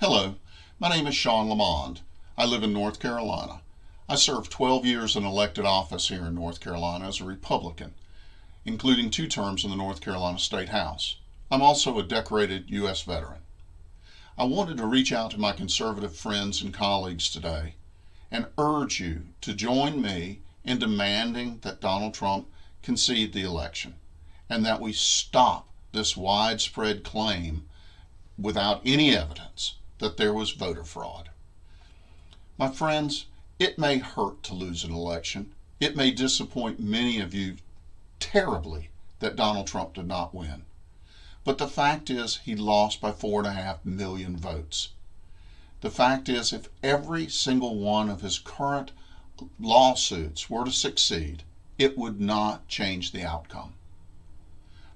Hello, my name is Sean Lamond. I live in North Carolina. I served 12 years in elected office here in North Carolina as a Republican, including two terms in the North Carolina State House. I'm also a decorated U.S. veteran. I wanted to reach out to my conservative friends and colleagues today and urge you to join me in demanding that Donald Trump concede the election and that we stop this widespread claim without any evidence that there was voter fraud. My friends, it may hurt to lose an election. It may disappoint many of you terribly that Donald Trump did not win. But the fact is, he lost by four and a half million votes. The fact is, if every single one of his current lawsuits were to succeed, it would not change the outcome.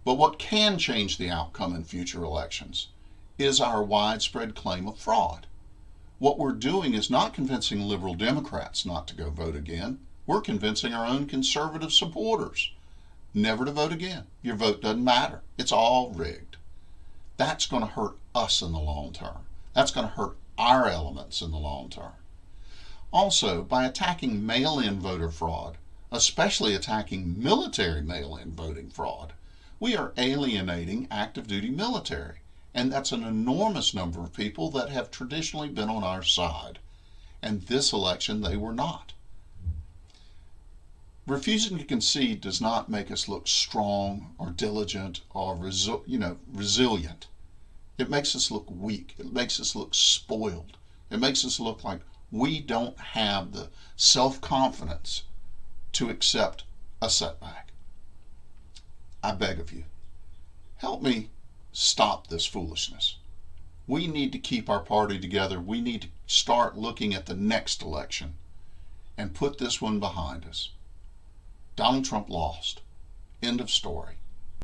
But what can change the outcome in future elections is our widespread claim of fraud. What we're doing is not convincing liberal Democrats not to go vote again. We're convincing our own conservative supporters never to vote again. Your vote doesn't matter. It's all rigged. That's going to hurt us in the long term. That's going to hurt our elements in the long term. Also, by attacking mail in voter fraud, especially attacking military mail in voting fraud, we are alienating active duty military. And that's an enormous number of people that have traditionally been on our side. And this election, they were not. Refusing to concede does not make us look strong or diligent or resi- you know resilient. It makes us look weak. It makes us look spoiled. It makes us look like we don't have the self-confidence to accept a setback. I beg of you, help me stop this foolishness. We need to keep our party together. We need to start looking at the next election and put this one behind us. Donald Trump lost. End of story.